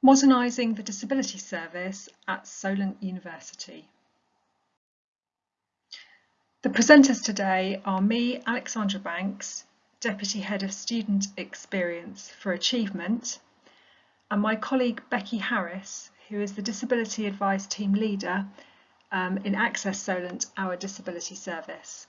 Modernising the Disability Service at Solent University. The presenters today are me, Alexandra Banks, Deputy Head of Student Experience for Achievement, and my colleague Becky Harris, who is the Disability Advice Team Leader um, in Access Solent, our disability service.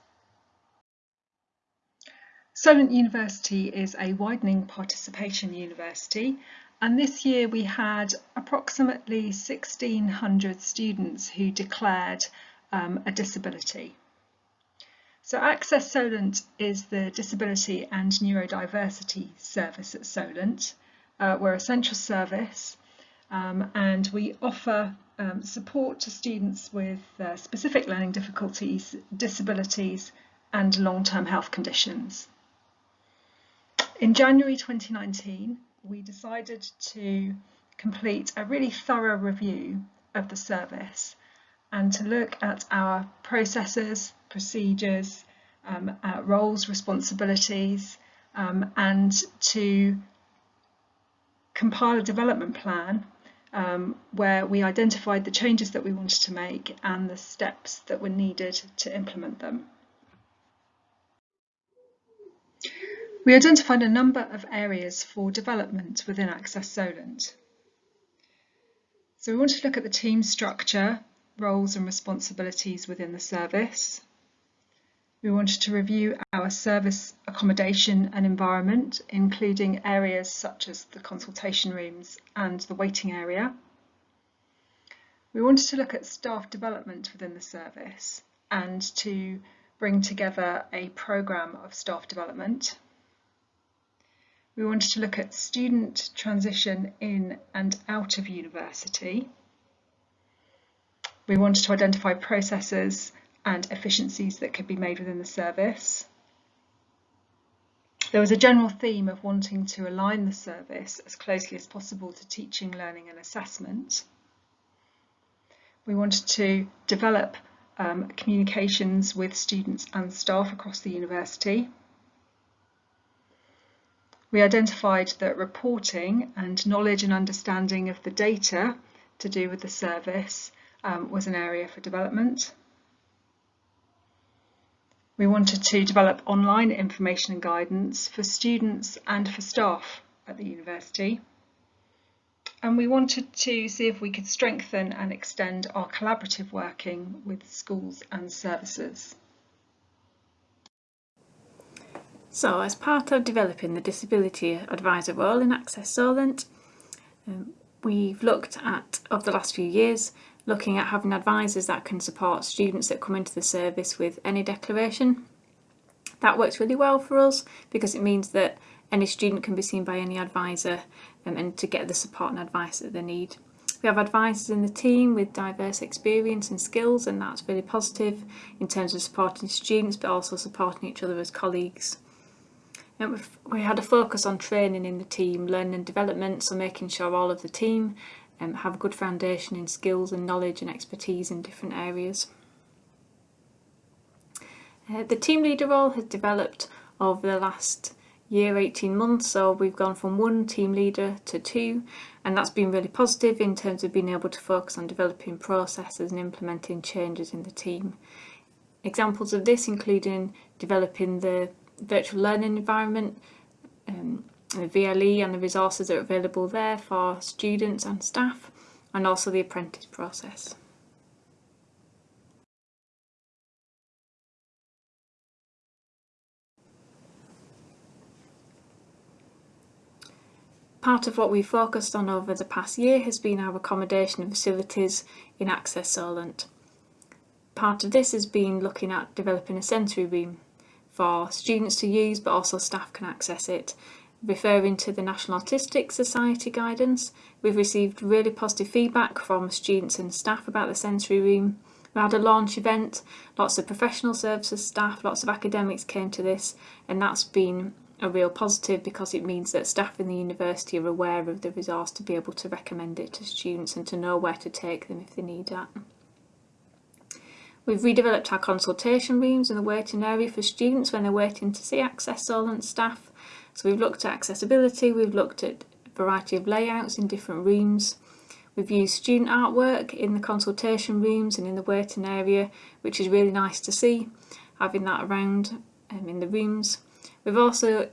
Solent University is a widening participation university and this year we had approximately 1600 students who declared um, a disability. So Access Solent is the Disability and Neurodiversity Service at Solent. Uh, we're a central service um, and we offer um, support to students with uh, specific learning difficulties, disabilities and long-term health conditions. In January 2019, we decided to complete a really thorough review of the service and to look at our processes, procedures, um, uh, roles, responsibilities, um, and to compile a development plan um, where we identified the changes that we wanted to make and the steps that were needed to implement them. We identified a number of areas for development within Access Solent. So we want to look at the team structure, roles and responsibilities within the service. We wanted to review our service accommodation and environment, including areas such as the consultation rooms and the waiting area. We wanted to look at staff development within the service and to bring together a programme of staff development. We wanted to look at student transition in and out of university. We wanted to identify processes and efficiencies that could be made within the service. There was a general theme of wanting to align the service as closely as possible to teaching, learning and assessment. We wanted to develop um, communications with students and staff across the university. We identified that reporting and knowledge and understanding of the data to do with the service um, was an area for development. We wanted to develop online information and guidance for students and for staff at the university. And we wanted to see if we could strengthen and extend our collaborative working with schools and services. So as part of developing the Disability Advisor role in Access Solent, um, we've looked at, over the last few years, looking at having advisors that can support students that come into the service with any declaration. That works really well for us because it means that any student can be seen by any advisor um, and to get the support and advice that they need. We have advisors in the team with diverse experience and skills and that's really positive in terms of supporting students but also supporting each other as colleagues. We had a focus on training in the team, learning and development, so making sure all of the team um, have a good foundation in skills and knowledge and expertise in different areas. Uh, the team leader role has developed over the last year, 18 months, so we've gone from one team leader to two, and that's been really positive in terms of being able to focus on developing processes and implementing changes in the team. Examples of this including developing the virtual learning environment, um, the VLE and the resources that are available there for students and staff, and also the apprentice process. Part of what we've focused on over the past year has been our accommodation facilities in Access Solent. Part of this has been looking at developing a sensory room for students to use but also staff can access it. Referring to the National Autistic Society guidance, we've received really positive feedback from students and staff about the sensory room. We had a launch event, lots of professional services staff, lots of academics came to this and that's been a real positive because it means that staff in the university are aware of the resource to be able to recommend it to students and to know where to take them if they need that. We've redeveloped our consultation rooms in the waiting area for students when they're waiting to see Access Solent staff. So we've looked at accessibility, we've looked at a variety of layouts in different rooms. We've used student artwork in the consultation rooms and in the waiting area, which is really nice to see, having that around um, in the rooms. We've also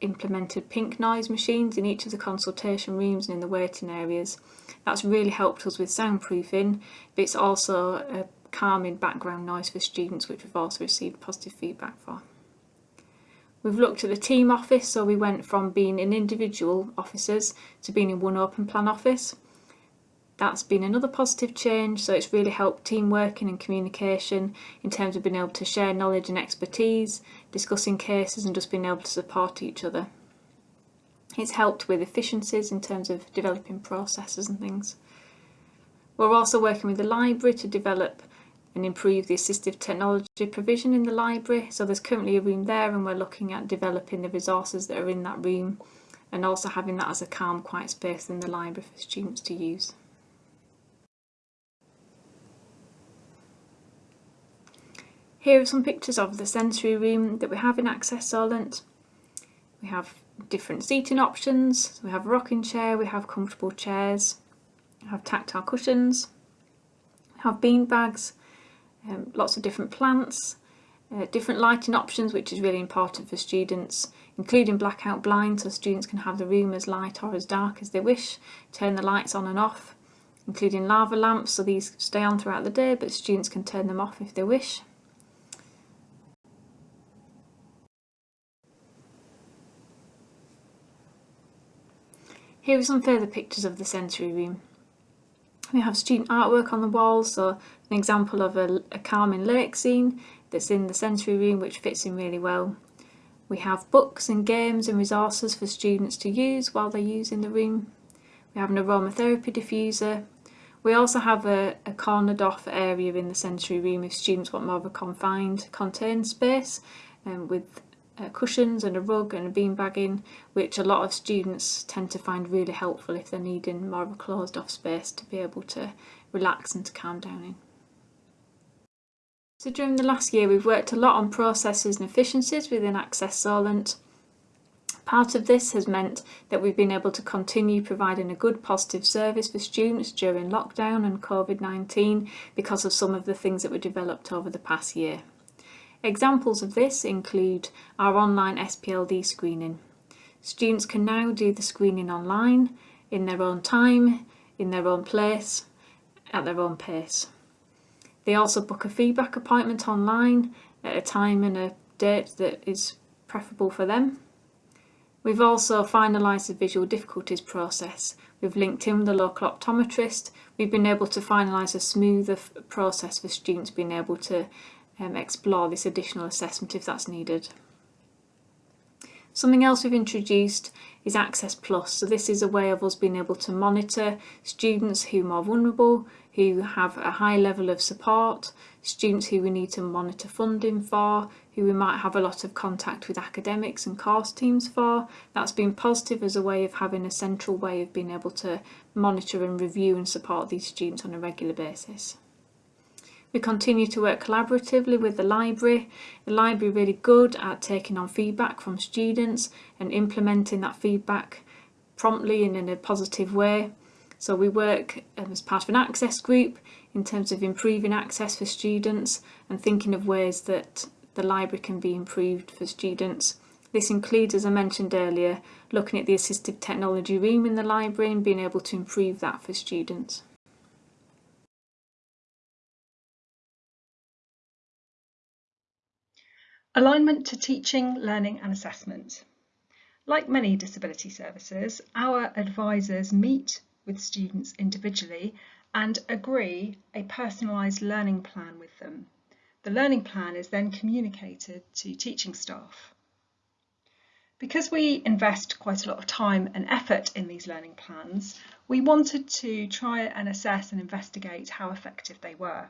implemented pink noise machines in each of the consultation rooms and in the waiting areas. That's really helped us with soundproofing, but it's also a calming background noise for students, which we've also received positive feedback for. We've looked at the team office, so we went from being in individual offices to being in one open plan office. That's been another positive change, so it's really helped team working and communication in terms of being able to share knowledge and expertise, discussing cases and just being able to support each other. It's helped with efficiencies in terms of developing processes and things. We're also working with the library to develop and improve the assistive technology provision in the library. So there's currently a room there and we're looking at developing the resources that are in that room and also having that as a calm, quiet space in the library for students to use. Here are some pictures of the sensory room that we have in Access Solent. We have different seating options. We have a rocking chair, we have comfortable chairs, we have tactile cushions, we have bean bags, um, lots of different plants, uh, different lighting options which is really important for students including blackout blinds so students can have the room as light or as dark as they wish, turn the lights on and off, including lava lamps so these stay on throughout the day but students can turn them off if they wish. Here are some further pictures of the sensory room. We have student artwork on the walls, so an example of a, a calming lake scene that's in the sensory room which fits in really well. We have books and games and resources for students to use while they're using the room. We have an aromatherapy diffuser. We also have a, a cornered off area in the sensory room if students want more of a confined, contained space um, with uh, cushions and a rug and a beanbag in, which a lot of students tend to find really helpful if they're needing more of a closed off space to be able to relax and to calm down in. So during the last year we've worked a lot on processes and efficiencies within Access Solent. Part of this has meant that we've been able to continue providing a good positive service for students during lockdown and COVID-19 because of some of the things that were developed over the past year. Examples of this include our online SPLD screening. Students can now do the screening online, in their own time, in their own place, at their own pace. They also book a feedback appointment online at a time and a date that is preferable for them. We've also finalised the visual difficulties process. We've linked in with the local optometrist. We've been able to finalise a smoother process for students being able to um, explore this additional assessment if that's needed. Something else we've introduced is Access Plus. So this is a way of us being able to monitor students who are more vulnerable, who have a high level of support, students who we need to monitor funding for, who we might have a lot of contact with academics and course teams for. That's been positive as a way of having a central way of being able to monitor and review and support these students on a regular basis. We continue to work collaboratively with the library. The library really good at taking on feedback from students and implementing that feedback promptly and in a positive way. So we work um, as part of an access group in terms of improving access for students and thinking of ways that the library can be improved for students. This includes, as I mentioned earlier, looking at the assistive technology room in the library and being able to improve that for students. Alignment to teaching, learning and assessment. Like many disability services, our advisors meet with students individually and agree a personalised learning plan with them. The learning plan is then communicated to teaching staff. Because we invest quite a lot of time and effort in these learning plans, we wanted to try and assess and investigate how effective they were.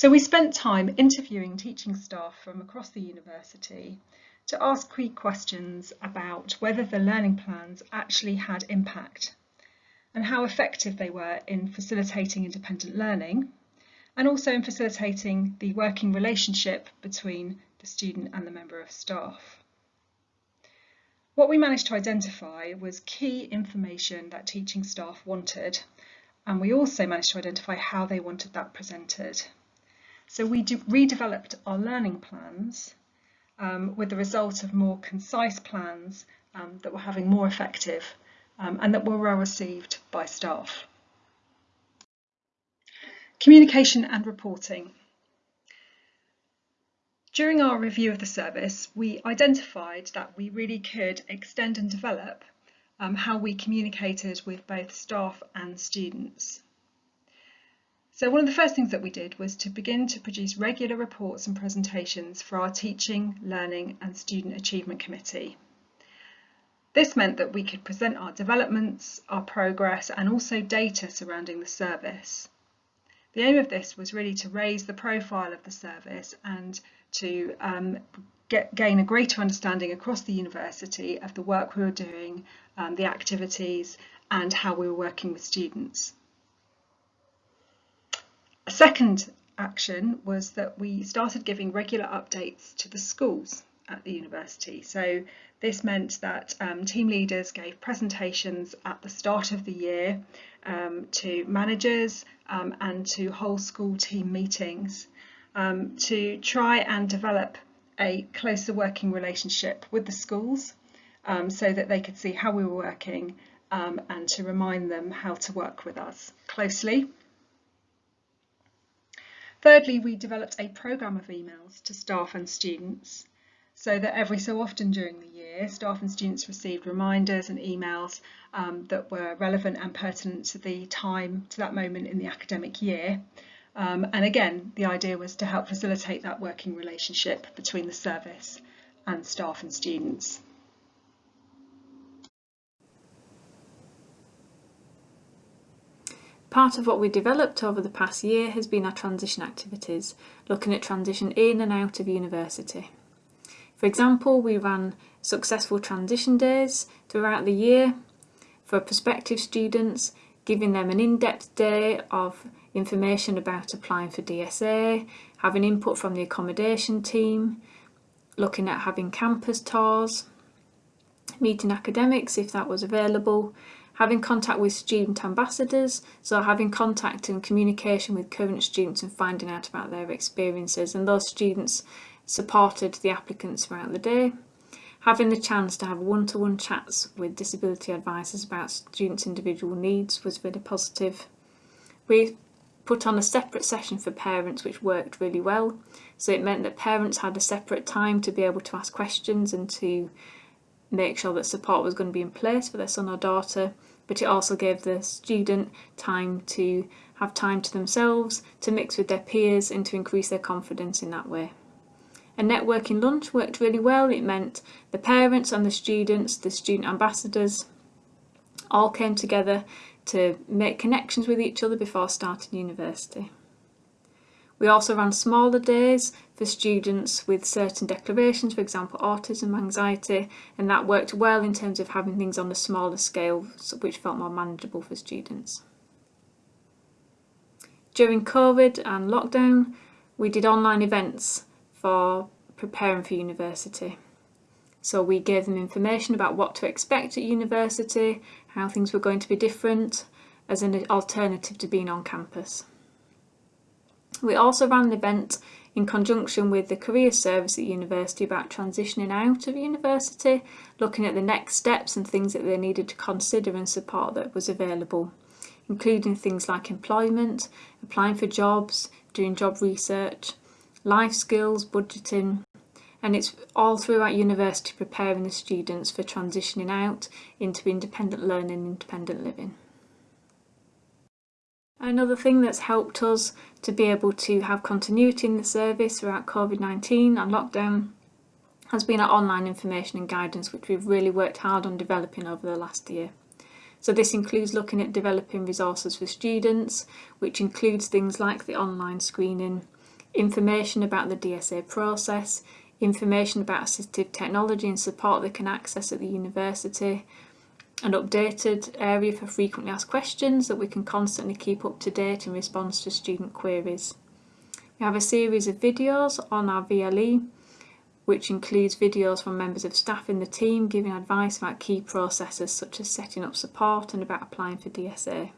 So we spent time interviewing teaching staff from across the university to ask key questions about whether the learning plans actually had impact and how effective they were in facilitating independent learning and also in facilitating the working relationship between the student and the member of staff. What we managed to identify was key information that teaching staff wanted and we also managed to identify how they wanted that presented. So we redeveloped our learning plans um, with the result of more concise plans um, that were having more effective um, and that were well received by staff. Communication and reporting. During our review of the service, we identified that we really could extend and develop um, how we communicated with both staff and students. So one of the first things that we did was to begin to produce regular reports and presentations for our Teaching, Learning and Student Achievement Committee. This meant that we could present our developments, our progress and also data surrounding the service. The aim of this was really to raise the profile of the service and to um, get, gain a greater understanding across the university of the work we were doing, um, the activities and how we were working with students. A second action was that we started giving regular updates to the schools at the university. So this meant that um, team leaders gave presentations at the start of the year um, to managers um, and to whole school team meetings um, to try and develop a closer working relationship with the schools um, so that they could see how we were working um, and to remind them how to work with us closely. Thirdly, we developed a programme of emails to staff and students so that every so often during the year, staff and students received reminders and emails um, that were relevant and pertinent to the time, to that moment in the academic year. Um, and again, the idea was to help facilitate that working relationship between the service and staff and students. Part of what we developed over the past year has been our transition activities, looking at transition in and out of university. For example, we ran successful transition days throughout the year for prospective students, giving them an in-depth day of information about applying for DSA, having input from the accommodation team, looking at having campus tours, meeting academics if that was available, having contact with student ambassadors, so having contact and communication with current students and finding out about their experiences and those students supported the applicants throughout the day. Having the chance to have one-to-one -one chats with disability advisors about students' individual needs was really positive. We put on a separate session for parents which worked really well. So it meant that parents had a separate time to be able to ask questions and to make sure that support was going to be in place for their son or daughter but it also gave the student time to have time to themselves, to mix with their peers and to increase their confidence in that way. A networking lunch worked really well. It meant the parents and the students, the student ambassadors, all came together to make connections with each other before starting university. We also ran smaller days for students with certain declarations, for example autism, anxiety, and that worked well in terms of having things on a smaller scale which felt more manageable for students. During COVID and lockdown, we did online events for preparing for university. So we gave them information about what to expect at university, how things were going to be different as an alternative to being on campus. We also ran an event in conjunction with the career service at university about transitioning out of university, looking at the next steps and things that they needed to consider and support that was available, including things like employment, applying for jobs, doing job research, life skills, budgeting, and it's all throughout university preparing the students for transitioning out into independent learning independent living. Another thing that's helped us to be able to have continuity in the service throughout COVID-19 and lockdown has been our online information and guidance which we've really worked hard on developing over the last year. So this includes looking at developing resources for students, which includes things like the online screening, information about the DSA process, information about assistive technology and support they can access at the university, an updated area for frequently asked questions that we can constantly keep up to date in response to student queries. We have a series of videos on our VLE which includes videos from members of staff in the team giving advice about key processes such as setting up support and about applying for DSA.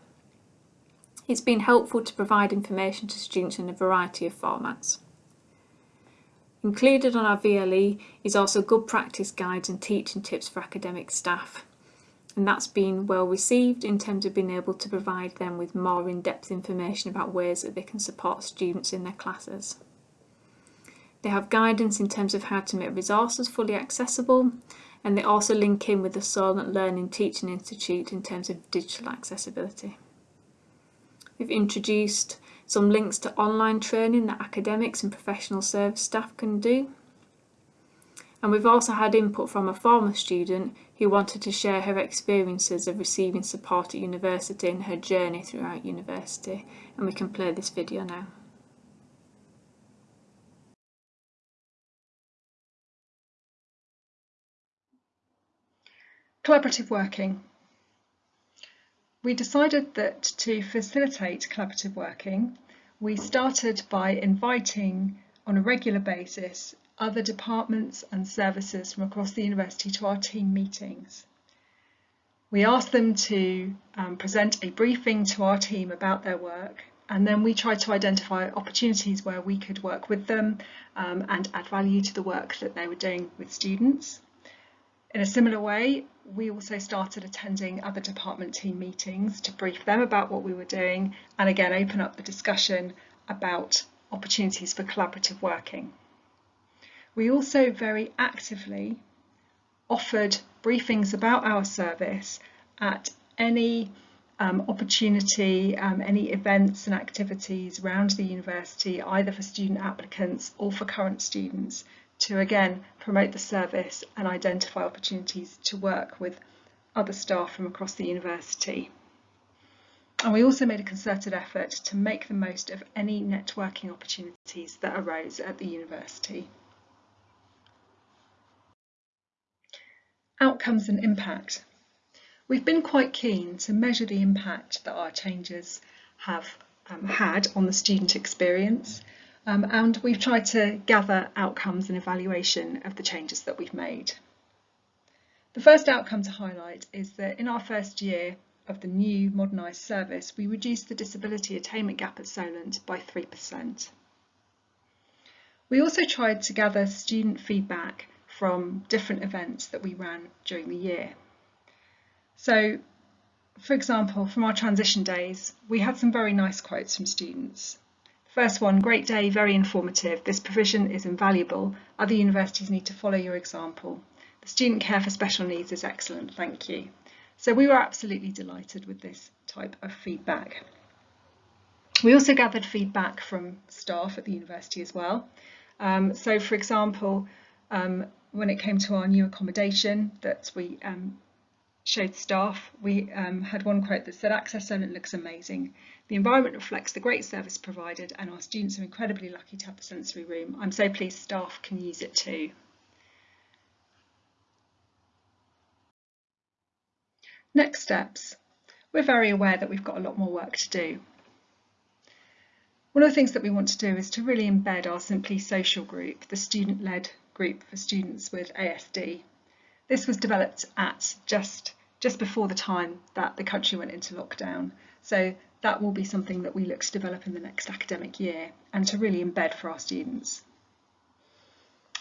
It's been helpful to provide information to students in a variety of formats. Included on our VLE is also good practice guides and teaching tips for academic staff and that's been well received in terms of being able to provide them with more in-depth information about ways that they can support students in their classes. They have guidance in terms of how to make resources fully accessible and they also link in with the Solent Learning Teaching Institute in terms of digital accessibility. We've introduced some links to online training that academics and professional service staff can do and we've also had input from a former student who wanted to share her experiences of receiving support at university and her journey throughout university and we can play this video now. Collaborative working. We decided that to facilitate collaborative working, we started by inviting on a regular basis other departments and services from across the university to our team meetings. We asked them to um, present a briefing to our team about their work and then we tried to identify opportunities where we could work with them um, and add value to the work that they were doing with students. In a similar way, we also started attending other department team meetings to brief them about what we were doing and again open up the discussion about opportunities for collaborative working. We also very actively offered briefings about our service at any um, opportunity, um, any events and activities around the university, either for student applicants or for current students, to again promote the service and identify opportunities to work with other staff from across the university. And we also made a concerted effort to make the most of any networking opportunities that arose at the university. Outcomes and impact. We've been quite keen to measure the impact that our changes have um, had on the student experience um, and we've tried to gather outcomes and evaluation of the changes that we've made. The first outcome to highlight is that in our first year of the new modernised service we reduced the disability attainment gap at Solent by 3%. We also tried to gather student feedback from different events that we ran during the year. So, for example, from our transition days, we had some very nice quotes from students. First one, great day, very informative. This provision is invaluable. Other universities need to follow your example. The student care for special needs is excellent, thank you. So we were absolutely delighted with this type of feedback. We also gathered feedback from staff at the university as well. Um, so for example, um, when it came to our new accommodation that we um, showed staff, we um, had one quote that said, Access Solent looks amazing. The environment reflects the great service provided and our students are incredibly lucky to have the sensory room. I'm so pleased staff can use it too. Next steps. We're very aware that we've got a lot more work to do. One of the things that we want to do is to really embed our Simply Social group, the student-led group for students with ASD. This was developed at just, just before the time that the country went into lockdown. So that will be something that we look to develop in the next academic year and to really embed for our students.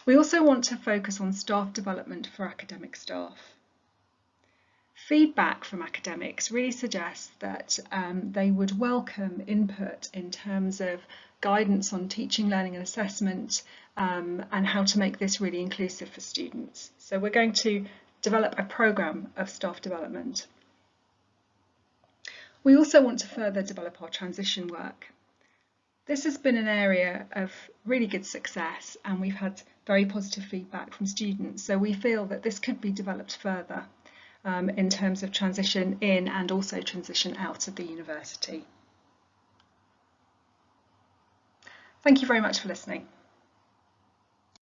We also want to focus on staff development for academic staff. Feedback from academics really suggests that um, they would welcome input in terms of guidance on teaching, learning and assessment um, and how to make this really inclusive for students. So we're going to develop a programme of staff development. We also want to further develop our transition work. This has been an area of really good success and we've had very positive feedback from students so we feel that this could be developed further um, in terms of transition in and also transition out of the university. Thank you very much for listening.